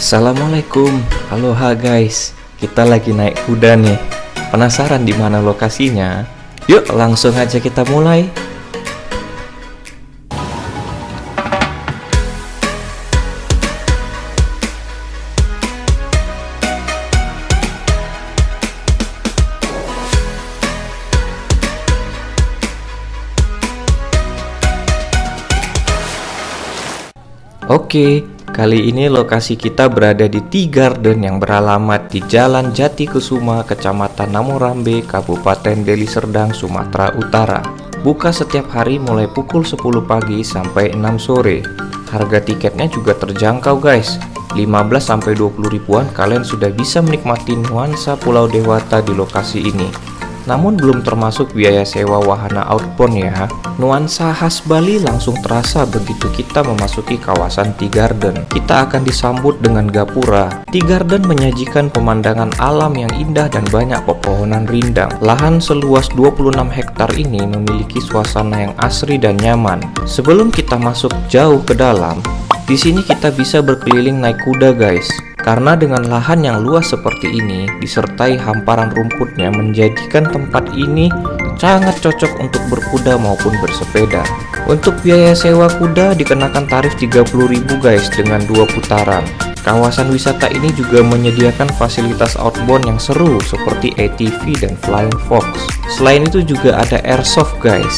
Assalamualaikum, aloha guys. Kita lagi naik kuda nih. Penasaran di mana lokasinya? Yuk, langsung aja kita mulai. Oke, kali ini lokasi kita berada di Tea Garden yang beralamat di Jalan Jati Kusuma, Kecamatan Namorambe, Kabupaten Deli Serdang, Sumatera Utara. Buka setiap hari mulai pukul 10 pagi sampai 6 sore. Harga tiketnya juga terjangkau guys. 15-20 ribuan kalian sudah bisa menikmati nuansa Pulau Dewata di lokasi ini. Namun belum termasuk biaya sewa wahana outbound ya. Nuansa khas Bali langsung terasa begitu kita memasuki kawasan Tea Garden. Kita akan disambut dengan gapura. Tea Garden menyajikan pemandangan alam yang indah dan banyak pepohonan rindang. Lahan seluas 26 hektar ini memiliki suasana yang asri dan nyaman. Sebelum kita masuk jauh ke dalam, di sini kita bisa berkeliling naik kuda guys. Karena dengan lahan yang luas seperti ini, disertai hamparan rumputnya menjadikan tempat ini sangat cocok untuk berkuda maupun bersepeda. Untuk biaya sewa kuda dikenakan tarif 30.000 guys dengan dua putaran. Kawasan wisata ini juga menyediakan fasilitas outbound yang seru seperti ATV dan Flying Fox. Selain itu juga ada airsoft guys.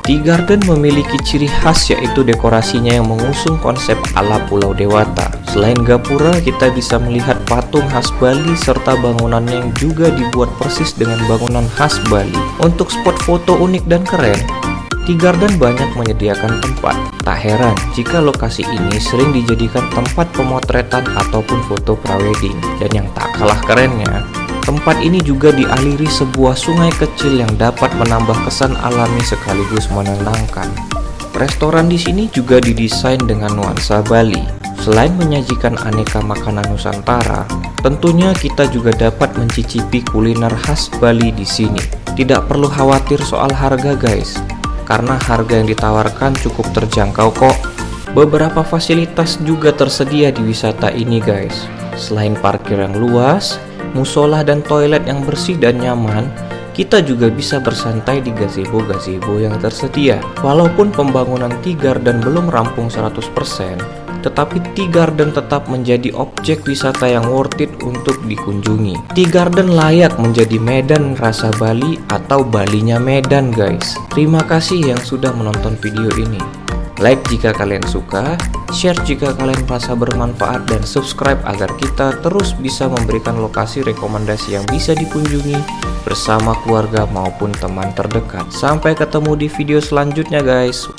Tea Garden memiliki ciri khas yaitu dekorasinya yang mengusung konsep ala Pulau Dewata. Selain gapura, kita bisa melihat patung khas Bali serta bangunannya yang juga dibuat persis dengan bangunan khas Bali. Untuk spot foto unik dan keren, Tea Garden banyak menyediakan tempat. Tak heran jika lokasi ini sering dijadikan tempat pemotretan ataupun foto prawedding. Dan yang tak kalah kerennya, Tempat ini juga dialiri sebuah sungai kecil yang dapat menambah kesan alami sekaligus menenangkan. Restoran di sini juga didesain dengan nuansa Bali. Selain menyajikan aneka makanan Nusantara, tentunya kita juga dapat mencicipi kuliner khas Bali di sini. Tidak perlu khawatir soal harga guys, karena harga yang ditawarkan cukup terjangkau kok. Beberapa fasilitas juga tersedia di wisata ini guys. Selain parkir yang luas, musola dan toilet yang bersih dan nyaman, kita juga bisa bersantai di gazebo-gazebo yang tersedia. Walaupun pembangunan Tea Garden belum rampung 100%, tetapi Tea Garden tetap menjadi objek wisata yang worth it untuk dikunjungi. Tea Garden layak menjadi Medan rasa Bali atau Balinya Medan guys. Terima kasih yang sudah menonton video ini. Like jika kalian suka, share jika kalian merasa bermanfaat, dan subscribe agar kita terus bisa memberikan lokasi rekomendasi yang bisa dikunjungi bersama keluarga maupun teman terdekat. Sampai ketemu di video selanjutnya guys.